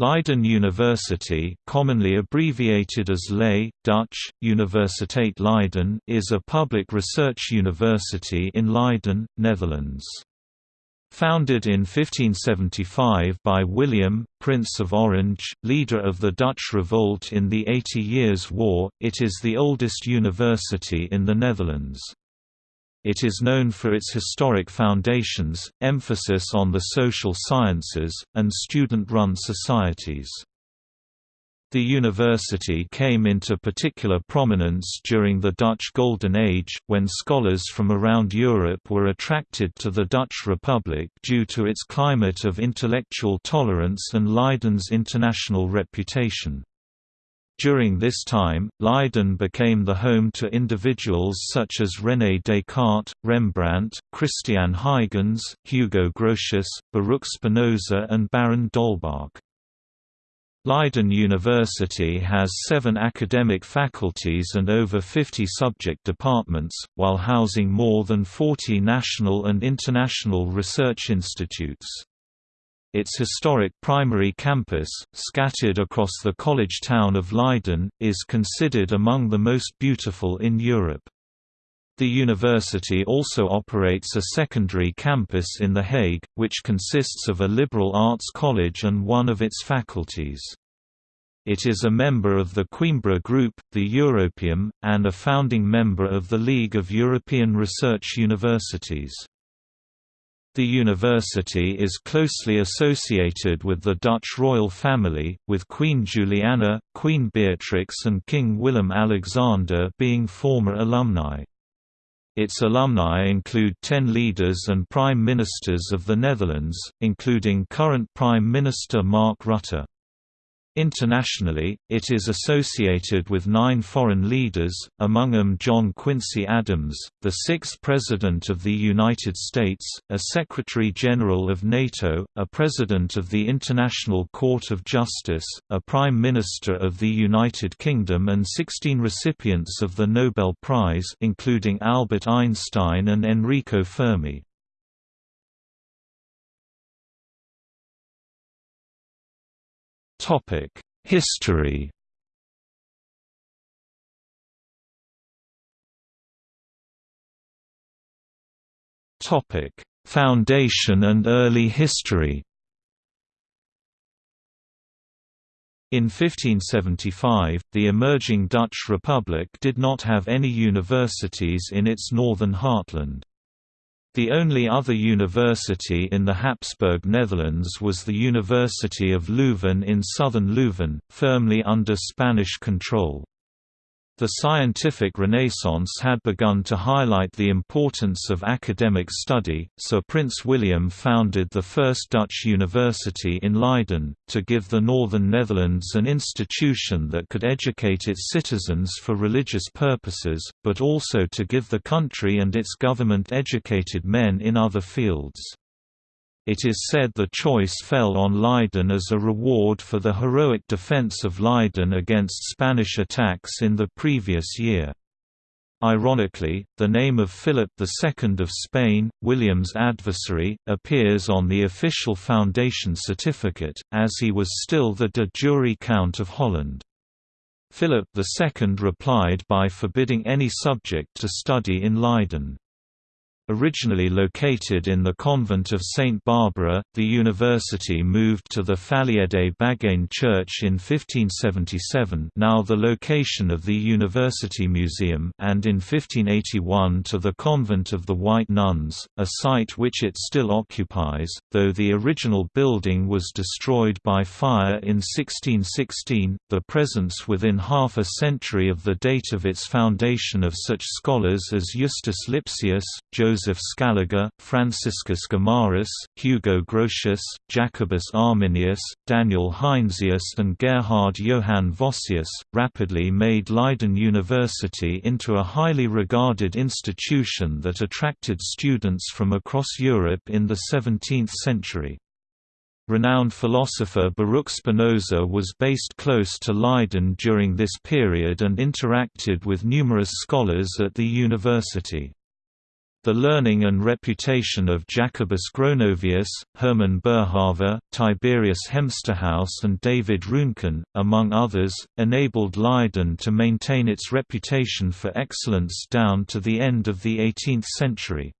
Leiden University commonly abbreviated as LEI, Dutch, Universiteit Leiden is a public research university in Leiden, Netherlands. Founded in 1575 by William, Prince of Orange, leader of the Dutch revolt in the Eighty Years' War, it is the oldest university in the Netherlands. It is known for its historic foundations, emphasis on the social sciences, and student-run societies. The university came into particular prominence during the Dutch Golden Age, when scholars from around Europe were attracted to the Dutch Republic due to its climate of intellectual tolerance and Leiden's international reputation. During this time, Leiden became the home to individuals such as René Descartes, Rembrandt, Christian Huygens, Hugo Grotius, Baruch Spinoza and Baron d'Holbach. Leiden University has seven academic faculties and over 50 subject departments, while housing more than 40 national and international research institutes. Its historic primary campus, scattered across the college town of Leiden, is considered among the most beautiful in Europe. The university also operates a secondary campus in The Hague, which consists of a liberal arts college and one of its faculties. It is a member of the Coimbra Group, the Europaeum, and a founding member of the League of European Research Universities. The university is closely associated with the Dutch royal family, with Queen Juliana, Queen Beatrix and King Willem-Alexander being former alumni. Its alumni include ten leaders and prime ministers of the Netherlands, including current Prime Minister Mark Rutte. Internationally, it is associated with nine foreign leaders, among them John Quincy Adams, the sixth President of the United States, a Secretary-General of NATO, a President of the International Court of Justice, a Prime Minister of the United Kingdom and 16 recipients of the Nobel Prize including Albert Einstein and Enrico Fermi. Topic: History. Topic: Foundation and early history. In 1575, the emerging Dutch Republic did not have any universities in its northern heartland. The only other university in the Habsburg Netherlands was the University of Leuven in southern Leuven, firmly under Spanish control. The scientific renaissance had begun to highlight the importance of academic study, so Prince William founded the first Dutch university in Leiden, to give the northern Netherlands an institution that could educate its citizens for religious purposes, but also to give the country and its government educated men in other fields. It is said the choice fell on Leiden as a reward for the heroic defense of Leiden against Spanish attacks in the previous year. Ironically, the name of Philip II of Spain, William's adversary, appears on the official foundation certificate, as he was still the de jure Count of Holland. Philip II replied by forbidding any subject to study in Leiden. Originally located in the convent of St. Barbara, the university moved to the Faliede Bagijnkerk in 1577 now the location of the University Museum and in 1581 to the Convent of the White Nuns, a site which it still occupies, though the original building was destroyed by fire in 1616. The presence within half a century of the date of its foundation of such scholars as Justus Lipsius, Joseph Joseph Scaliger, Franciscus Gomarus, Hugo Grotius, Jacobus Arminius, Daniel Heinsius and Gerhard Johann Vossius, rapidly made Leiden University into a highly regarded institution that attracted students from across Europe in the 17th century. Renowned philosopher Baruch Spinoza was based close to Leiden during this period and interacted with numerous scholars at the university. The learning and reputation of Jacobus Gronovius, Hermann Boerhaave, Tiberius Hemsterhuis and David Ruhnken, among others, enabled Leiden to maintain its reputation for excellence down to the end of the 18th century.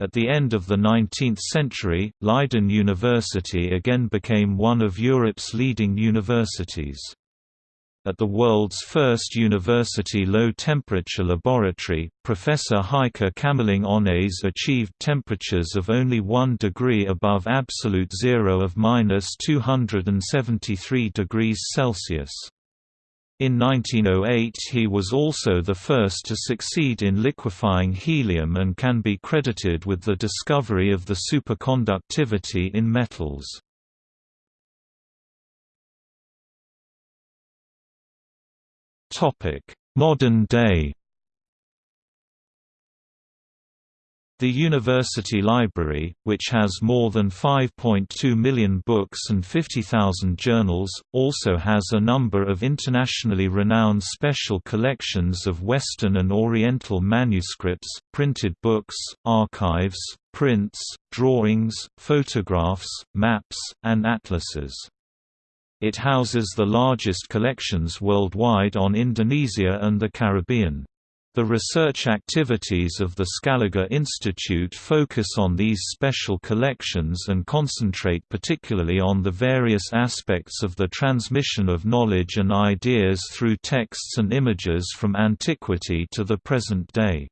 At the end of the 19th century, Leiden University again became one of Europe's leading universities. At the world's first university low-temperature laboratory, Professor Heike Kamerlingh Onnes achieved temperatures of only 1 degree above absolute zero of minus 273 degrees Celsius. In 1908 he was also the first to succeed in liquefying helium and can be credited with the discovery of the superconductivity in metals. Topic: Modern day. The University Library, which has more than 5.2 million books and 50,000 journals, also has a number of internationally renowned special collections of Western and Oriental manuscripts, printed books, archives, prints, drawings, photographs, maps, and atlases. It houses the largest collections worldwide on Indonesia and the Caribbean. The research activities of the Scaliger Institute focus on these special collections and concentrate particularly on the various aspects of the transmission of knowledge and ideas through texts and images from antiquity to the present day.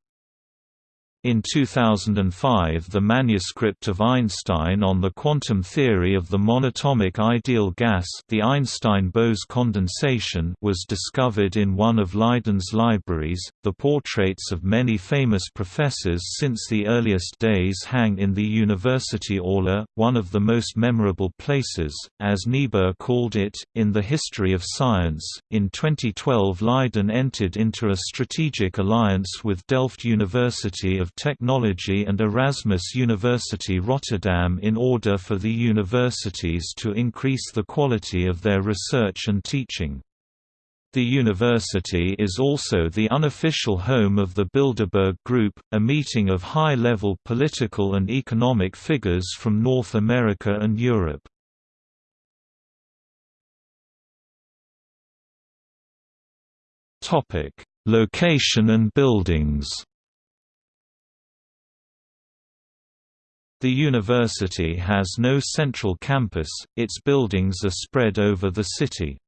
In 2005 the manuscript of Einstein on the quantum theory of the monatomic ideal gas the Einstein-Bose condensation was discovered in one of Leiden's libraries. The portraits of many famous professors since the earliest days hang in the University Aula, one of the most memorable places, as Niebuhr called it, in the history of science. In 2012 Leiden entered into a strategic alliance with Delft University of of Technology and Erasmus University Rotterdam in order for the universities to increase the quality of their research and teaching. The university is also the unofficial home of the Bilderberg Group, a meeting of high-level political and economic figures from North America and Europe. Location and buildings The university has no central campus, its buildings are spread over the city.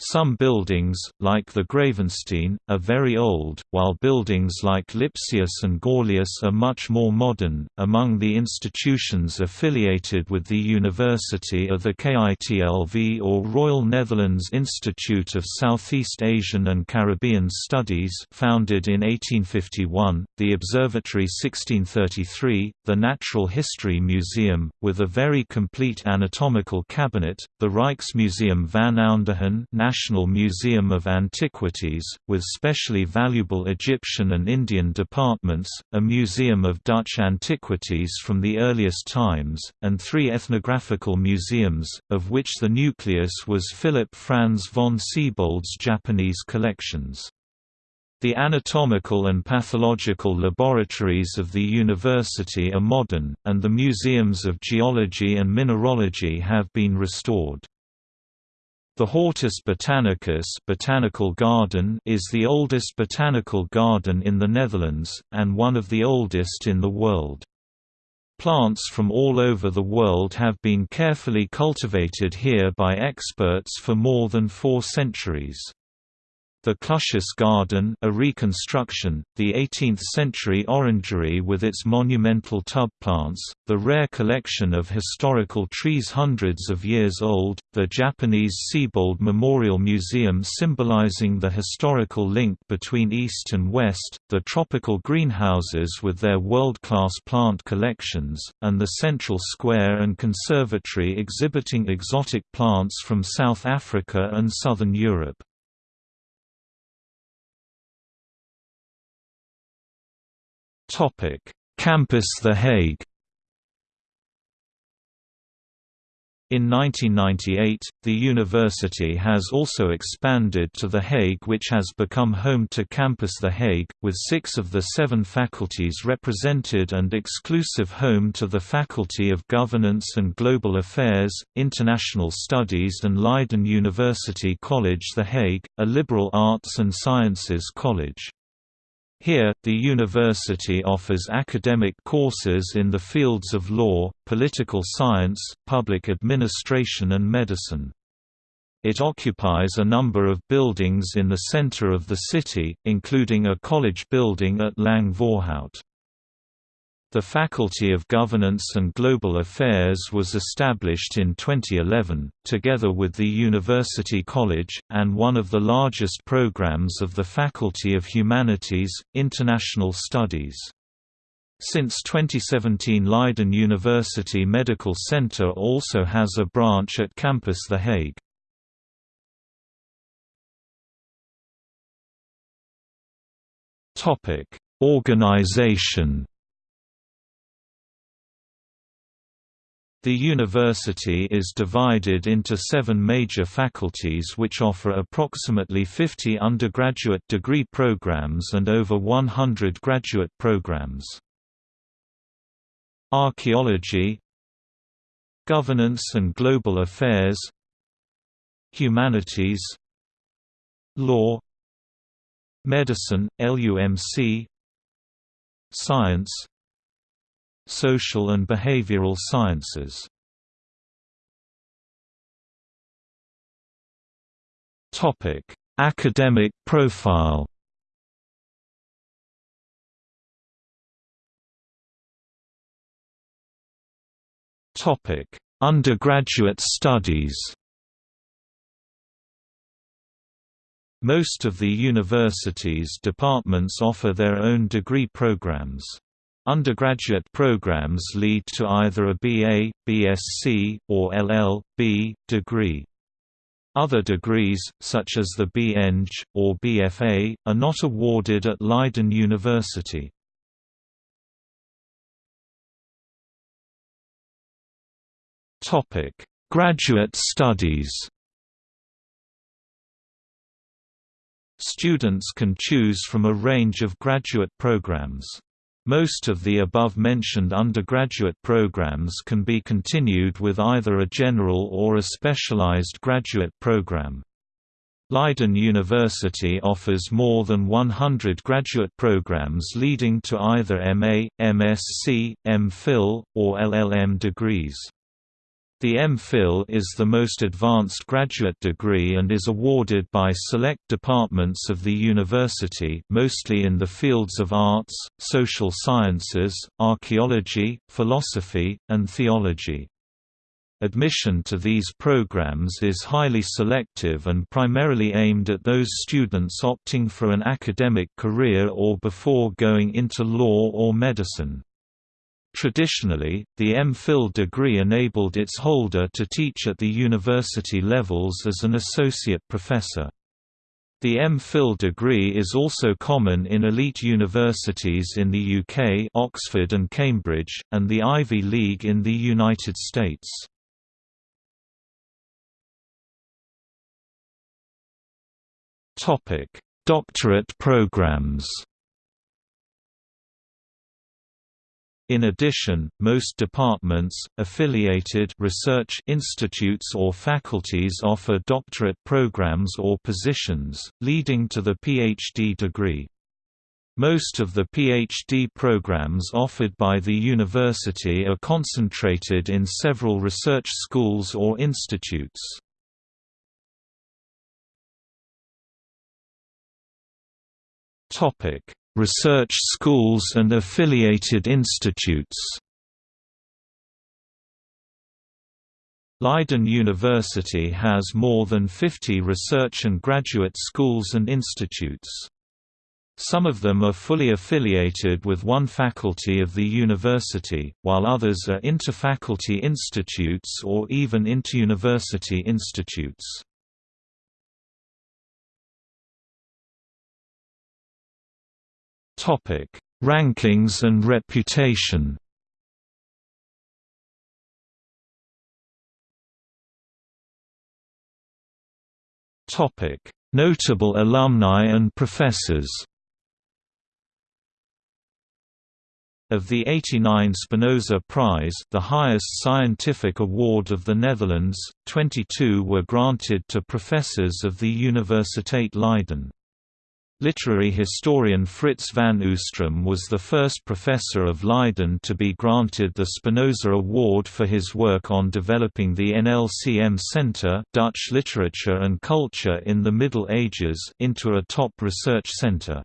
Some buildings, like the Gravensteen, are very old, while buildings like Lipsius and Gorlaeus are much more modern. Among the institutions affiliated with the university are the KITLV or Royal Netherlands Institute of Southeast Asian and Caribbean Studies, founded in 1851, the Observatory 1633, the Natural History Museum, with a very complete anatomical cabinet, the Rijksmuseum van Oudheden National Museum of Antiquities, with specially valuable Egyptian and Indian departments, a museum of Dutch antiquities from the earliest times, and three ethnographical museums, of which the nucleus was Philip Franz von Siebold's Japanese collections. The anatomical and pathological laboratories of the university are modern, and the museums of geology and mineralogy have been restored. The Hortus Botanicus botanical garden is the oldest botanical garden in the Netherlands, and one of the oldest in the world. Plants from all over the world have been carefully cultivated here by experts for more than four centuries. The Clusius Garden a reconstruction, the 18th-century orangery with its monumental tub plants, the rare collection of historical trees hundreds of years old, the Japanese Siebold Memorial Museum symbolizing the historical link between East and West, the tropical greenhouses with their world-class plant collections, and the Central Square and Conservatory exhibiting exotic plants from South Africa and Southern Europe. Campus The Hague. In 1998, the university has also expanded to The Hague which has become home to Campus The Hague, with six of the seven faculties represented and exclusive home to the Faculty of Governance and Global Affairs, International Studies and Leiden University College The Hague, a liberal arts and sciences college. Here, the university offers academic courses in the fields of law, political science, public administration and medicine. It occupies a number of buildings in the center of the city, including a college building at Lang Voorhout. The Faculty of Governance and Global Affairs was established in 2011, together with the University College, and one of the largest programs of the Faculty of Humanities, International Studies. Since 2017 Leiden University Medical Center also has a branch at Campus The Hague. Organization The university is divided into seven major faculties which offer approximately 50 undergraduate degree programs and over 100 graduate programs. Archaeology Governance and Global Affairs Humanities Law Medicine, LUMC Science Social and behavioral sciences. Topic: Academic profile. Topic: Undergraduate studies. Most of the university's departments offer their own degree programs. Undergraduate programs lead to either a BA, BSc, or LL.B. degree. Other degrees, such as the B.Eng, or BFA, are not awarded at Leiden University. Graduate studies Students can choose from a range of graduate programs. Most of the above-mentioned undergraduate programs can be continued with either a general or a specialized graduate program. Leiden University offers more than 100 graduate programs leading to either MA, MSc, MPhil, or LLM degrees. The MPhil is the most advanced graduate degree and is awarded by select departments of the university mostly in the fields of arts, social sciences, archaeology, philosophy, and theology. Admission to these programs is highly selective and primarily aimed at those students opting for an academic career or before going into law or medicine. Traditionally, the MPhil degree enabled its holder to teach at the university levels as an associate professor. The MPhil degree is also common in elite universities in the UK Oxford and Cambridge, and the Ivy League in the United States. Doctorate programs In addition, most departments, affiliated research institutes or faculties offer doctorate programs or positions, leading to the PhD degree. Most of the PhD programs offered by the university are concentrated in several research schools or institutes. Research schools and affiliated institutes Leiden University has more than 50 research and graduate schools and institutes. Some of them are fully affiliated with one faculty of the university, while others are interfaculty institutes or even interuniversity institutes. Topic: Rankings and reputation. Topic: Notable alumni and professors. Of the 89 Spinoza Prize the highest scientific award of the Netherlands, 22 were granted to professors of the Universiteit Leiden. Literary historian Frits van Oostrum was the first professor of Leiden to be granted the Spinoza Award for his work on developing the NLCM Center Dutch Literature and Culture in the Middle Ages into a top research center.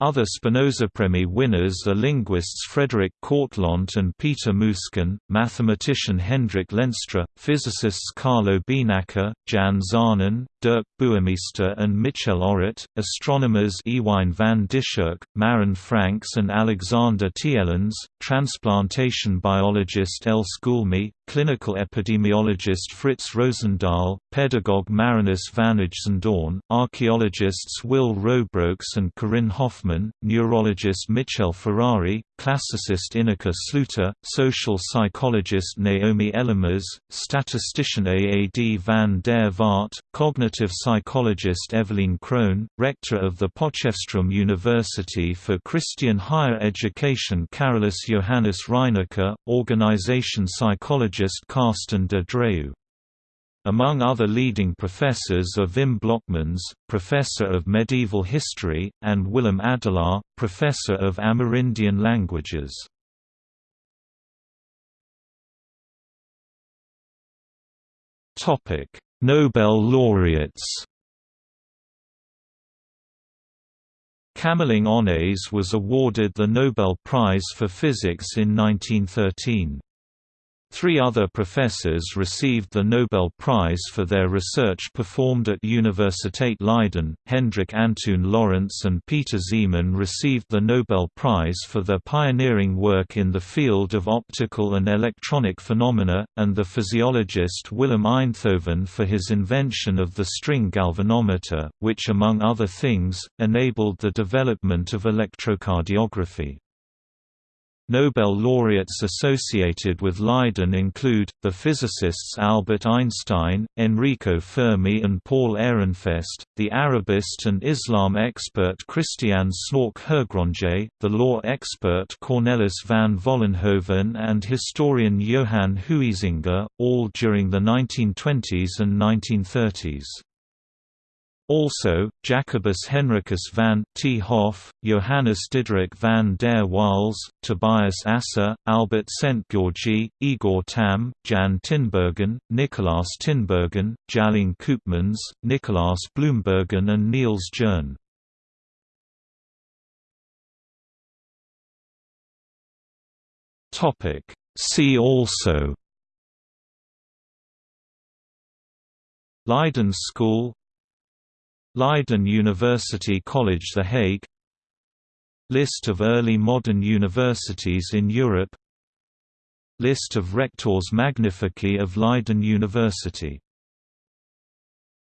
Other Spinozapremie winners are linguists Frederik Kortlandt and Peter Muysken, mathematician Hendrik Lenstra, physicists Carlo Beenakker, Jan Zaanen, Dirk Bouwmeester and Michel Orrit, astronomers Ewine van Dishoeck, Marijn Franx and Alexander Tielens, transplantation biologist Els Goulmy, clinical epidemiologist Frits Rosendaal, pedagogue Marinus van IJzendoorn, archaeologists Wil Roebroeks and Corinne Hofman, neurologist Michel Ferrari, classicist Ineke Sluiter, social psychologist Naomi Ellemers, statistician Aad van der Vaart, cognitive psychologist Eveline Crone, rector of the Potchefstroom University for Christian Higher Education Carolus Johannes Reinecke, organization psychologist Carsten de Dreu. Among other leading professors are Wim Blockmans, professor of medieval history, and Willem Adelaar, professor of Amerindian languages. Nobel laureates. Kamerlingh Onnes was awarded the Nobel Prize for Physics in 1913. Three other professors received the Nobel Prize for their research performed at Universiteit Leiden. Hendrik Antoon Lorentz and Peter Zeeman received the Nobel Prize for their pioneering work in the field of optical and electronic phenomena, and the physiologist Willem Einthoven for his invention of the string galvanometer, which among other things, enabled the development of electrocardiography. Nobel laureates associated with Leiden include, the physicists Albert Einstein, Enrico Fermi and Paul Ehrenfest, the Arabist and Islam expert Christian Snouck Hurgronje, the law expert Cornelis van Vollenhoven and historian Johan Huizinga, all during the 1920s and 1930s. Also, Jacobus Henricus van 't Hoff, Johannes Diderik van der Waals, Tobias Asser, Albert Szent-Györgyi, Igor Tamm, Jan Tinbergen, Nicolaas Tinbergen, Tjalling Koopmans, Nicolaas Bloembergen and Niels Jerne. See also Leiden School Leiden University College The Hague. List of early modern universities in Europe. List of rectors magnifici of Leiden University